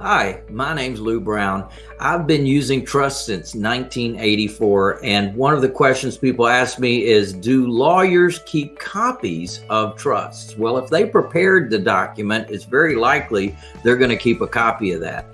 Hi, my name's Lou Brown. I've been using trust since 1984, and one of the questions people ask me is, do lawyers keep copies of trusts? Well, if they prepared the document, it's very likely they're going to keep a copy of that.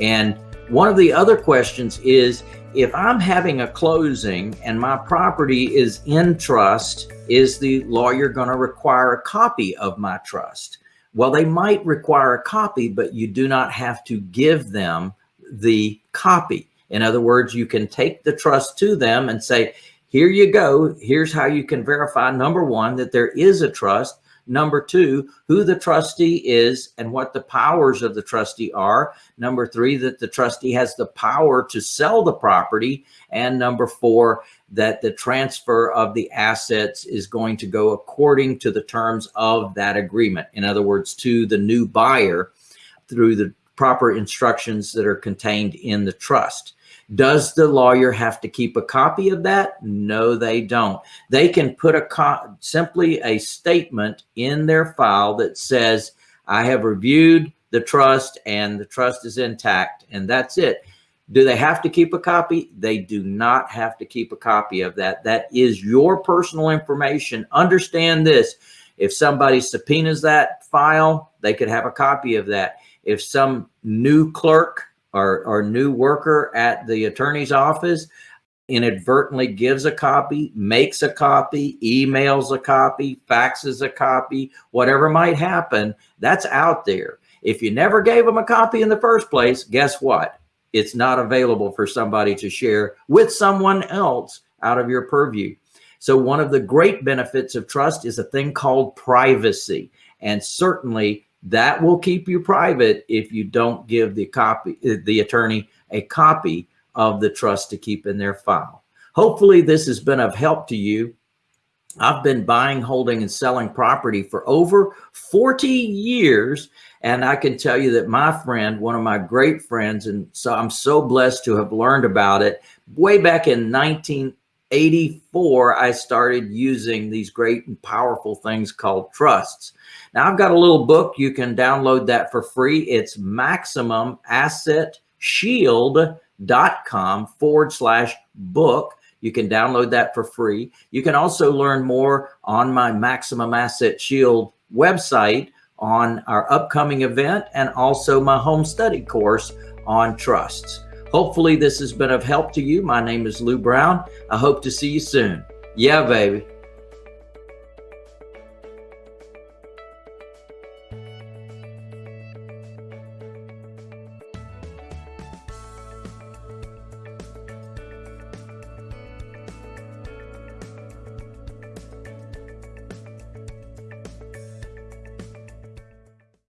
And one of the other questions is, if I'm having a closing and my property is in trust, is the lawyer going to require a copy of my trust? Well, they might require a copy, but you do not have to give them the copy. In other words, you can take the trust to them and say, here you go. Here's how you can verify, number one, that there is a trust. Number two, who the trustee is and what the powers of the trustee are. Number three, that the trustee has the power to sell the property. And number four, that the transfer of the assets is going to go according to the terms of that agreement. In other words, to the new buyer through the proper instructions that are contained in the trust. Does the lawyer have to keep a copy of that? No, they don't. They can put a simply a statement in their file that says, I have reviewed the trust and the trust is intact and that's it. Do they have to keep a copy? They do not have to keep a copy of that. That is your personal information. Understand this. If somebody subpoenas that file, they could have a copy of that. If some new clerk or, or new worker at the attorney's office inadvertently gives a copy, makes a copy, emails a copy, faxes a copy, whatever might happen, that's out there. If you never gave them a copy in the first place, guess what? it's not available for somebody to share with someone else out of your purview. So one of the great benefits of trust is a thing called privacy. And certainly that will keep you private if you don't give the copy, uh, the attorney a copy of the trust to keep in their file. Hopefully this has been of help to you. I've been buying, holding, and selling property for over 40 years. And I can tell you that my friend, one of my great friends, and so I'm so blessed to have learned about it. Way back in 1984, I started using these great and powerful things called trusts. Now I've got a little book. You can download that for free. It's maximumassetshield.com forward slash book you can download that for free. You can also learn more on my Maximum Asset Shield website on our upcoming event and also my home study course on trusts. Hopefully this has been of help to you. My name is Lou Brown. I hope to see you soon. Yeah, baby.